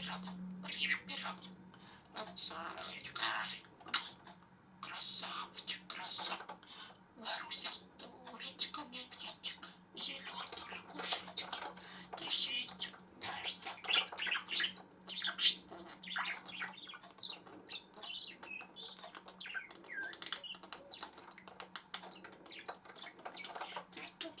вперед. Блин, вперед. Красавочка. Красавчик, красавчик. Маруся, дурочка, птичка. Зеленый. Ты сидишь, дашься. Ты тут,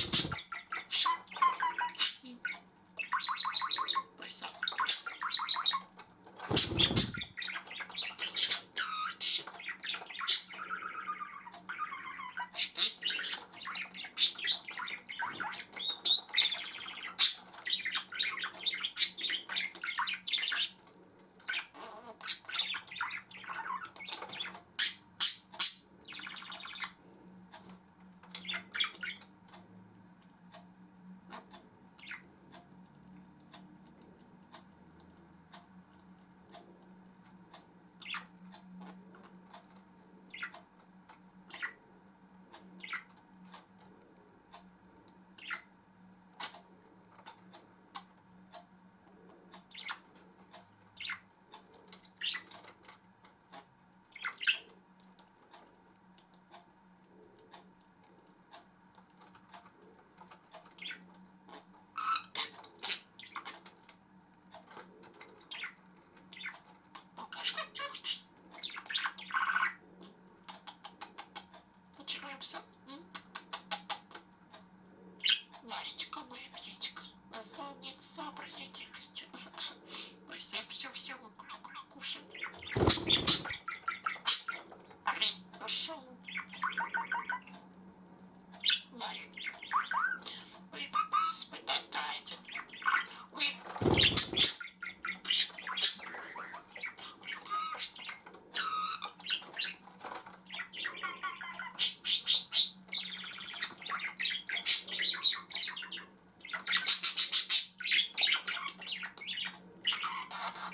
Мамочка моя птичка, наставник сообразительностью. Мы все все